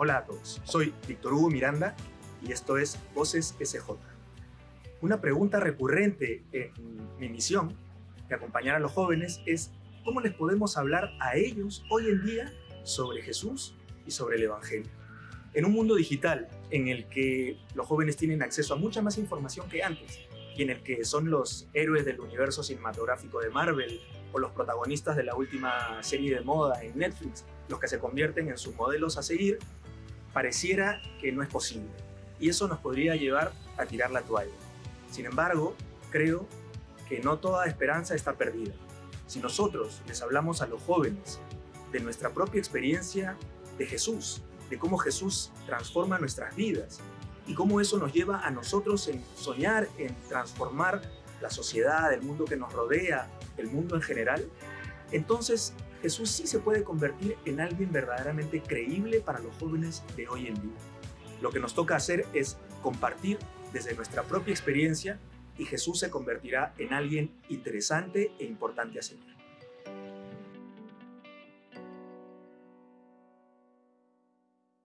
Hola a todos, soy Víctor Hugo Miranda y esto es Voces SJ. Una pregunta recurrente en mi misión de acompañar a los jóvenes es cómo les podemos hablar a ellos hoy en día sobre Jesús y sobre el Evangelio. En un mundo digital en el que los jóvenes tienen acceso a mucha más información que antes y en el que son los héroes del universo cinematográfico de Marvel o los protagonistas de la última serie de moda en Netflix los que se convierten en sus modelos a seguir, pareciera que no es posible. Y eso nos podría llevar a tirar la toalla. Sin embargo, creo que no toda esperanza está perdida. Si nosotros les hablamos a los jóvenes de nuestra propia experiencia de Jesús, de cómo Jesús transforma nuestras vidas y cómo eso nos lleva a nosotros en soñar, en transformar la sociedad, el mundo que nos rodea, el mundo en general, entonces Jesús sí se puede convertir en alguien verdaderamente creíble para los jóvenes de hoy en día. Lo que nos toca hacer es compartir desde nuestra propia experiencia y Jesús se convertirá en alguien interesante e importante a seguir.